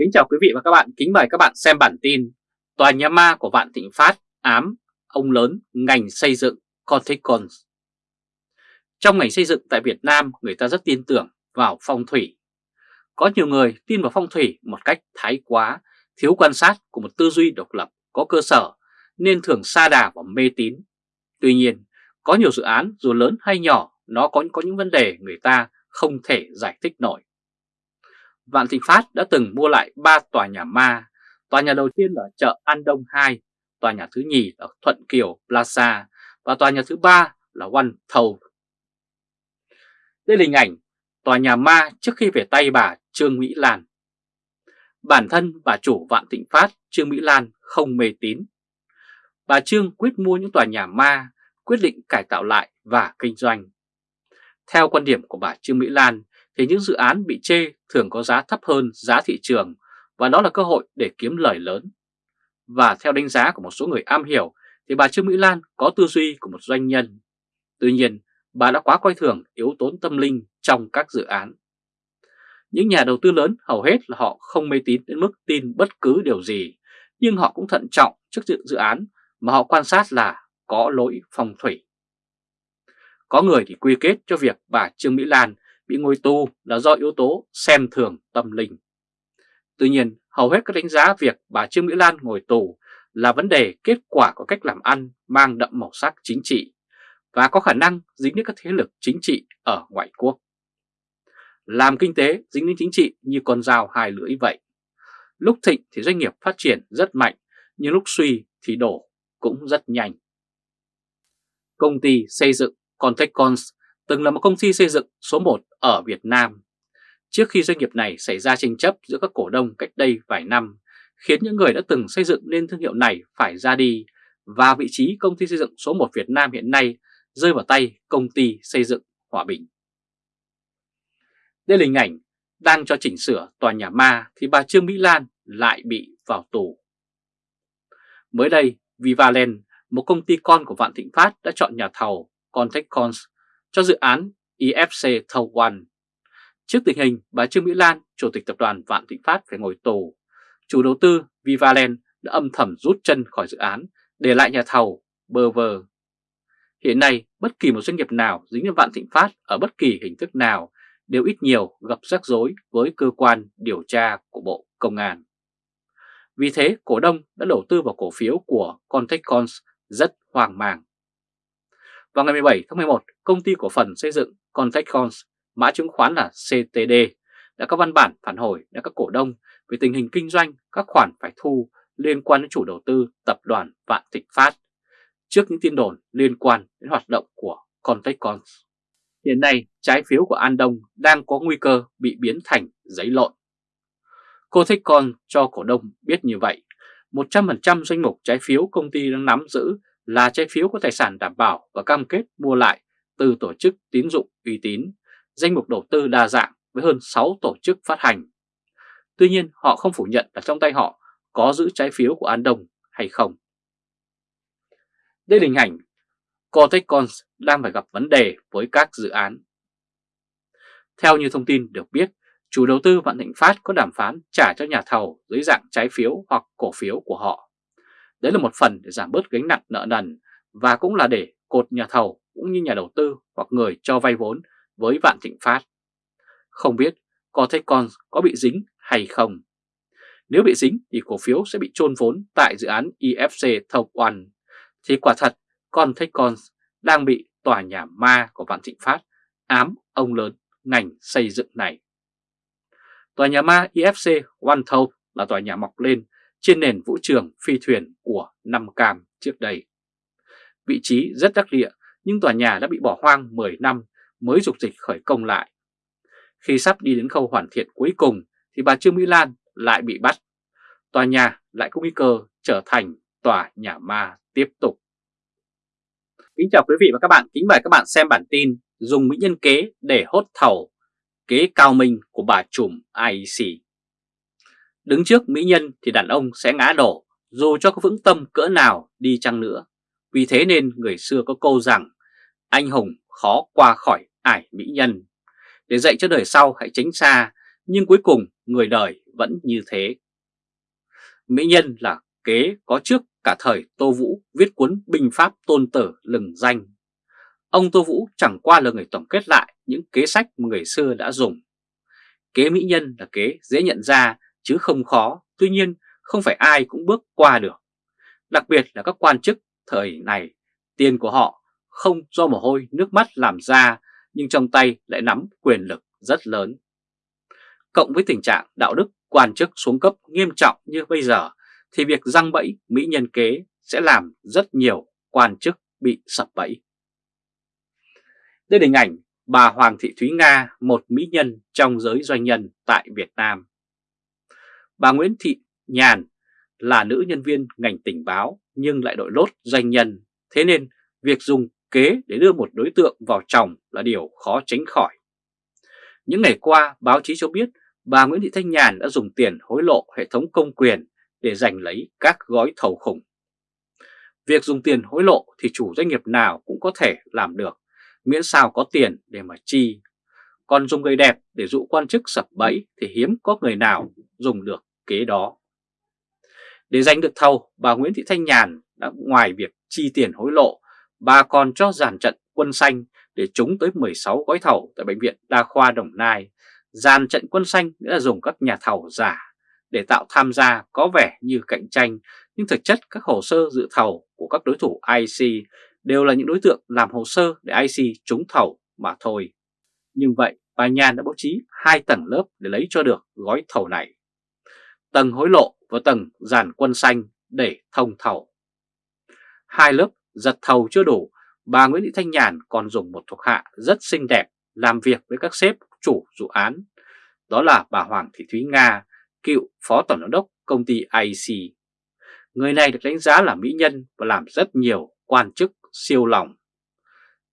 Kính chào quý vị và các bạn, kính mời các bạn xem bản tin Tòa nhà ma của Vạn Thịnh Phát ám ông lớn ngành xây dựng Corticons Trong ngành xây dựng tại Việt Nam người ta rất tin tưởng vào phong thủy. Có nhiều người tin vào phong thủy một cách thái quá, thiếu quan sát của một tư duy độc lập có cơ sở nên thường xa đà và mê tín. Tuy nhiên, có nhiều dự án dù lớn hay nhỏ nó có, có những vấn đề người ta không thể giải thích nổi. Vạn Thịnh Phát đã từng mua lại 3 tòa nhà ma. Tòa nhà đầu tiên là chợ An Đông 2, tòa nhà thứ nhì là Thuận Kiều Plaza và tòa nhà thứ ba là One Thầu. Đây là hình ảnh tòa nhà ma trước khi về tay bà Trương Mỹ Lan. Bản thân bà chủ Vạn Thịnh Phát Trương Mỹ Lan không mê tín. Bà Trương quyết mua những tòa nhà ma, quyết định cải tạo lại và kinh doanh. Theo quan điểm của bà Trương Mỹ Lan thì những dự án bị chê thường có giá thấp hơn giá thị trường và đó là cơ hội để kiếm lời lớn. Và theo đánh giá của một số người am hiểu thì bà Trương Mỹ Lan có tư duy của một doanh nhân. Tuy nhiên, bà đã quá coi thường yếu tố tâm linh trong các dự án. Những nhà đầu tư lớn hầu hết là họ không mê tín đến mức tin bất cứ điều gì, nhưng họ cũng thận trọng trước dự án mà họ quan sát là có lỗi phong thủy. Có người thì quy kết cho việc bà Trương Mỹ Lan bị ngồi tù là do yếu tố xem thường tâm linh. Tuy nhiên, hầu hết các đánh giá việc bà Trương Mỹ Lan ngồi tù là vấn đề kết quả của cách làm ăn mang đậm màu sắc chính trị và có khả năng dính đến các thế lực chính trị ở ngoại quốc. Làm kinh tế dính đến chính trị như con dao hai lưỡi vậy. Lúc thịnh thì doanh nghiệp phát triển rất mạnh, nhưng lúc suy thì đổ cũng rất nhanh. Công ty xây dựng Contecons từng là một công ty xây dựng số 1 ở Việt Nam. Trước khi doanh nghiệp này xảy ra tranh chấp giữa các cổ đông cách đây vài năm, khiến những người đã từng xây dựng nên thương hiệu này phải ra đi và vị trí công ty xây dựng số 1 Việt Nam hiện nay rơi vào tay công ty xây dựng Hòa Bình. Đây là hình ảnh đang cho chỉnh sửa tòa nhà ma thì bà Trương Mỹ Lan lại bị vào tù. Mới đây, Vivaland, một công ty con của Vạn Thịnh Phát đã chọn nhà thầu Contech Cons cho dự án IFC thầu One. Trước tình hình bà Trương Mỹ Lan, Chủ tịch Tập đoàn Vạn Thịnh Phát phải ngồi tù, chủ đầu tư Vivaland đã âm thầm rút chân khỏi dự án để lại nhà thầu bơ vơ. Hiện nay, bất kỳ một doanh nghiệp nào dính đến Vạn Thịnh Phát ở bất kỳ hình thức nào đều ít nhiều gặp rắc rối với cơ quan điều tra của Bộ Công an. Vì thế, cổ đông đã đầu tư vào cổ phiếu của Contechcons rất hoang mang. Vào ngày 17 tháng 11, công ty cổ phần xây dựng Contechcons, mã chứng khoán là CTD, đã có văn bản phản hồi đến các cổ đông về tình hình kinh doanh các khoản phải thu liên quan đến chủ đầu tư tập đoàn Vạn Thịnh Phát trước những tin đồn liên quan đến hoạt động của Contechcons. Hiện nay, trái phiếu của An Đông đang có nguy cơ bị biến thành giấy lộn. Contechcons cho cổ đông biết như vậy, 100% danh mục trái phiếu công ty đang nắm giữ là trái phiếu có tài sản đảm bảo và cam kết mua lại từ tổ chức tín dụng uy tín, danh mục đầu tư đa dạng với hơn 6 tổ chức phát hành. Tuy nhiên họ không phủ nhận là trong tay họ có giữ trái phiếu của An Đông hay không. Đây là hình ảnh Cortecons đang phải gặp vấn đề với các dự án. Theo như thông tin được biết, chủ đầu tư Vạn Thịnh Phát có đàm phán trả cho nhà thầu dưới dạng trái phiếu hoặc cổ phiếu của họ. Đấy là một phần để giảm bớt gánh nặng nợ nần và cũng là để cột nhà thầu cũng như nhà đầu tư hoặc người cho vay vốn với Vạn Thịnh Phát. Không biết có thấy con, có bị dính hay không? Nếu bị dính thì cổ phiếu sẽ bị chôn vốn tại dự án IFC Thầu One. Thì quả thật, con thấy con đang bị tòa nhà ma của Vạn Thịnh Phát ám ông lớn ngành xây dựng này. Tòa nhà ma IFC One Thầu là tòa nhà mọc lên trên nền vũ trường phi thuyền của Năm Cam trước đây. Vị trí rất đắc địa nhưng tòa nhà đã bị bỏ hoang 10 năm mới dục dịch khởi công lại. Khi sắp đi đến khâu hoàn thiện cuối cùng thì bà Trương Mỹ Lan lại bị bắt. Tòa nhà lại có nguy cơ trở thành tòa nhà ma tiếp tục. Kính chào quý vị và các bạn, kính mời các bạn xem bản tin dùng mỹ nhân kế để hốt thầu, kế cao minh của bà trùm IEC. Đứng trước mỹ nhân thì đàn ông sẽ ngã đổ, dù cho có vững tâm cỡ nào đi chăng nữa. Vì thế nên người xưa có câu rằng, anh hùng khó qua khỏi ải mỹ nhân. Để dạy cho đời sau hãy tránh xa, nhưng cuối cùng người đời vẫn như thế. Mỹ Nhân là kế có trước cả thời Tô Vũ viết cuốn Binh Pháp Tôn Tử lừng danh. Ông Tô Vũ chẳng qua là người tổng kết lại những kế sách mà người xưa đã dùng. Kế Mỹ Nhân là kế dễ nhận ra chứ không khó, tuy nhiên không phải ai cũng bước qua được. Đặc biệt là các quan chức thời này, tiền của họ không do mồ hôi nước mắt làm ra nhưng trong tay lại nắm quyền lực rất lớn. Cộng với tình trạng đạo đức quan chức xuống cấp nghiêm trọng như bây giờ thì việc răng bẫy mỹ nhân kế sẽ làm rất nhiều quan chức bị sập bẫy. Đây là hình ảnh bà Hoàng Thị Thúy Nga, một mỹ nhân trong giới doanh nhân tại Việt Nam. Bà Nguyễn Thị Nhàn là nữ nhân viên ngành tình báo nhưng lại đội lốt doanh nhân, thế nên việc dùng kế để đưa một đối tượng vào chồng là điều khó tránh khỏi. Những ngày qua, báo chí cho biết bà Nguyễn Thị Thanh Nhàn đã dùng tiền hối lộ hệ thống công quyền để giành lấy các gói thầu khủng. Việc dùng tiền hối lộ thì chủ doanh nghiệp nào cũng có thể làm được, miễn sao có tiền để mà chi. Còn dùng người đẹp để dụ quan chức sập bẫy thì hiếm có người nào dùng được kế đó. Để giành được thầu, bà Nguyễn Thị Thanh Nhàn đã ngoài việc chi tiền hối lộ, bà còn cho giàn trận quân xanh để trúng tới 16 gói thầu tại Bệnh viện Đa khoa Đồng Nai. Giàn trận quân xanh nghĩa là dùng các nhà thầu giả để tạo tham gia có vẻ như cạnh tranh, nhưng thực chất các hồ sơ dự thầu của các đối thủ IC đều là những đối tượng làm hồ sơ để IC trúng thầu mà thôi. Nhưng vậy, bà Nhàn đã bố trí hai tầng lớp để lấy cho được gói thầu này. Tầng hối lộ và tầng giàn quân xanh để thông thầu. Hai lớp giật thầu chưa đủ, bà Nguyễn Thị Thanh Nhàn còn dùng một thuộc hạ rất xinh đẹp làm việc với các sếp chủ dự án. Đó là bà Hoàng Thị Thúy Nga, cựu phó tổng giám đốc công ty IC. Người này được đánh giá là mỹ nhân và làm rất nhiều quan chức siêu lòng.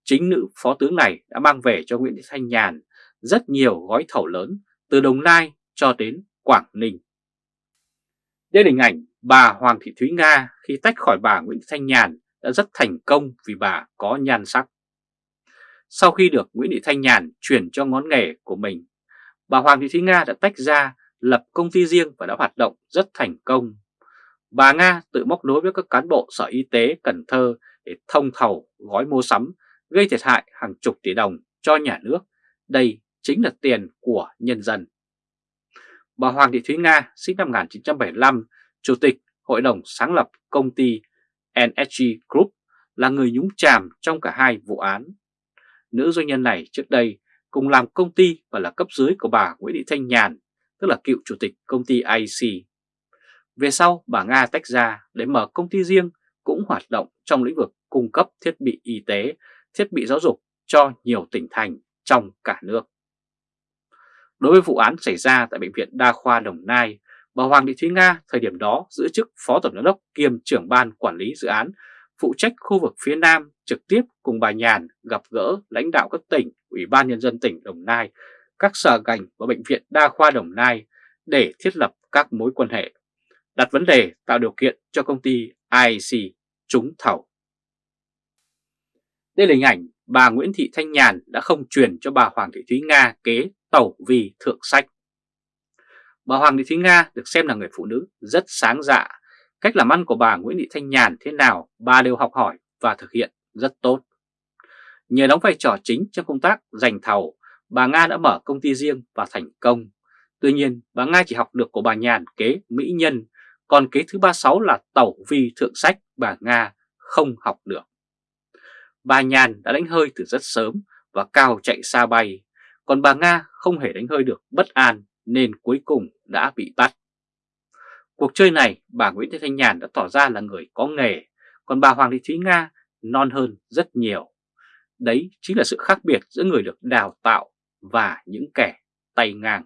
Chính nữ phó tướng này đã mang về cho Nguyễn Thị Thanh Nhàn rất nhiều gói thầu lớn từ Đồng Nai cho đến Quảng Ninh. Đây là hình ảnh bà Hoàng Thị Thúy Nga khi tách khỏi bà Nguyễn Thanh Nhàn đã rất thành công vì bà có nhan sắc. Sau khi được Nguyễn Thị Thanh Nhàn chuyển cho ngón nghề của mình, bà Hoàng Thị Thúy Nga đã tách ra lập công ty riêng và đã hoạt động rất thành công. Bà Nga tự móc nối với các cán bộ Sở Y tế Cần Thơ để thông thầu gói mua sắm gây thiệt hại hàng chục tỷ đồng cho nhà nước. Đây chính là tiền của nhân dân. Bà Hoàng Thị Thúy Nga sinh năm 1975, Chủ tịch Hội đồng sáng lập công ty NSG Group là người nhúng chàm trong cả hai vụ án. Nữ doanh nhân này trước đây cùng làm công ty và là cấp dưới của bà Nguyễn Thị Thanh Nhàn, tức là cựu chủ tịch công ty IC. Về sau, bà Nga tách ra để mở công ty riêng cũng hoạt động trong lĩnh vực cung cấp thiết bị y tế, thiết bị giáo dục cho nhiều tỉnh thành trong cả nước. Đối với vụ án xảy ra tại Bệnh viện Đa khoa Đồng Nai, bà Hoàng Thị Thúy Nga thời điểm đó giữ chức Phó Tổng giám đốc kiêm trưởng ban quản lý dự án phụ trách khu vực phía Nam trực tiếp cùng bà Nhàn gặp gỡ lãnh đạo các tỉnh, Ủy ban Nhân dân tỉnh Đồng Nai, các sở ngành và Bệnh viện Đa khoa Đồng Nai để thiết lập các mối quan hệ, đặt vấn đề tạo điều kiện cho công ty IC trúng thầu. Đây là hình ảnh bà Nguyễn Thị Thanh Nhàn đã không truyền cho bà Hoàng Thị Thúy Nga kế tẩu vì thượng sách. Bà Hoàng Thị Thúy Nga được xem là người phụ nữ rất sáng dạ. Cách làm ăn của bà Nguyễn Thị Thanh Nhàn thế nào bà đều học hỏi và thực hiện rất tốt. Nhờ đóng vai trò chính trong công tác giành thầu, bà Nga đã mở công ty riêng và thành công. Tuy nhiên, bà Nga chỉ học được của bà Nhàn kế mỹ nhân, còn kế thứ 36 là tẩu vi thượng sách bà Nga không học được. Bà Nhàn đã đánh hơi từ rất sớm và cao chạy xa bay, còn bà Nga không hề đánh hơi được bất an nên cuối cùng đã bị bắt. Cuộc chơi này bà Nguyễn Thị Thanh Nhàn đã tỏ ra là người có nghề, còn bà Hoàng Thị Thúy Nga non hơn rất nhiều. Đấy chính là sự khác biệt giữa người được đào tạo và những kẻ tay ngang.